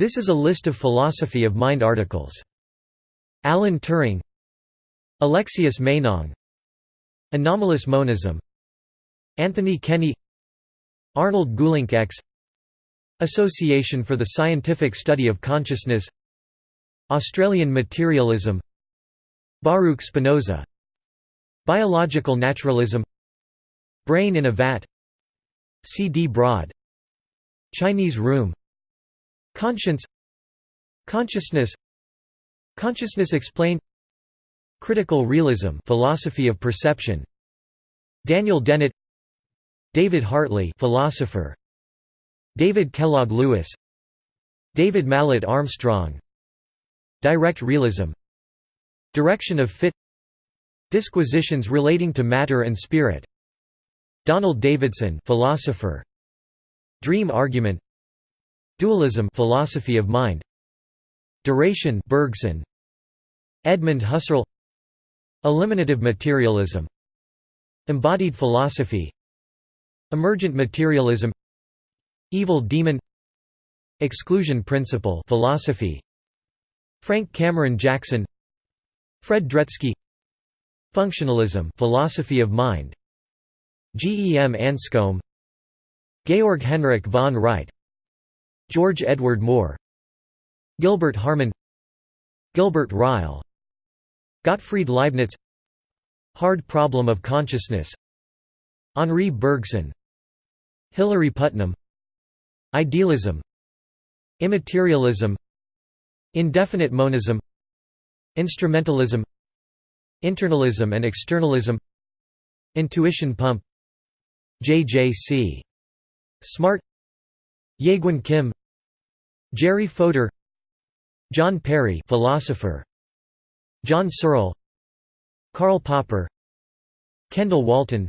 This is a list of philosophy of mind articles. Alan Turing Alexius Meinong Anomalous monism Anthony Kenny Arnold Geulincx X Association for the Scientific Study of Consciousness Australian Materialism Baruch Spinoza Biological Naturalism Brain in a Vat C. D. Broad Chinese Room Conscience Consciousness Consciousness explained Critical realism philosophy of perception. Daniel Dennett David Hartley philosopher. David Kellogg Lewis David Mallet Armstrong. Direct realism Direction of fit Disquisitions relating to matter and spirit. Donald Davidson philosopher. Dream argument Dualism philosophy of mind. Duration Bergson. Edmund Husserl. Eliminative materialism. Embodied philosophy. Emergent materialism. Evil demon. Exclusion principle philosophy. Frank Cameron Jackson. Fred Dretske Functionalism philosophy of mind. G. E. M. Anscombe. Georg Henrik von Wright George Edward Moore Gilbert Harman Gilbert Ryle Gottfried Leibniz Hard problem of consciousness Henri Bergson Hilary Putnam Idealism Immaterialism Indefinite monism Instrumentalism Internalism and externalism Intuition pump J.J.C. Smart Jaegwon Kim Jerry Fodor John Perry philosopher John Searle Karl Popper Kendall Walton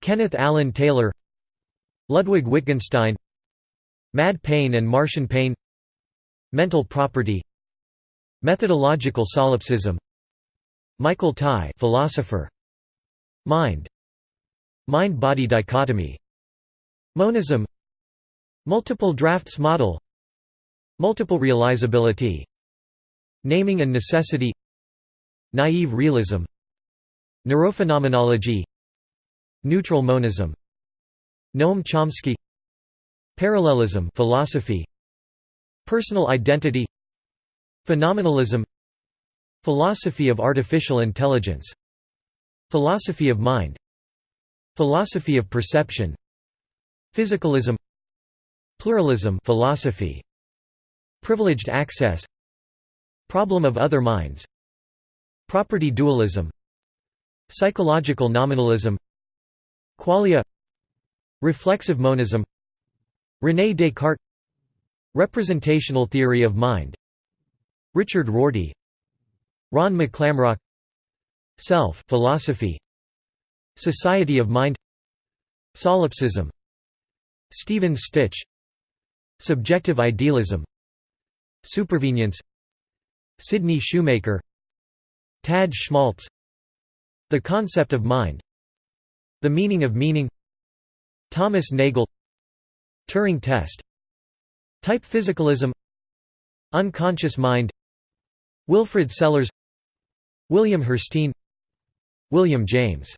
Kenneth Allen Taylor Ludwig Wittgenstein Mad Pain and Martian Pain Mental property Methodological solipsism Michael Tye philosopher Mind Mind-body dichotomy Monism Multiple drafts model Multiple realizability. Naming and necessity. Naive realism. Neurophenomenology. Neutral monism. Noam Chomsky. Parallelism philosophy. Personal identity. Phenomenalism. Philosophy of artificial intelligence. Philosophy of mind. Philosophy of perception. Physicalism. Pluralism philosophy Privileged access Problem of other minds Property dualism Psychological nominalism Qualia Reflexive monism René Descartes Representational theory of mind Richard Rorty Ron McClamrock Self philosophy Society of Mind Solipsism Stephen Stich Subjective idealism Supervenience. Sidney Shoemaker. Tad Schmaltz. The concept of mind. The meaning of meaning. Thomas Nagel. Turing test. Type physicalism. Unconscious mind. Wilfrid Sellars William Hirstein William James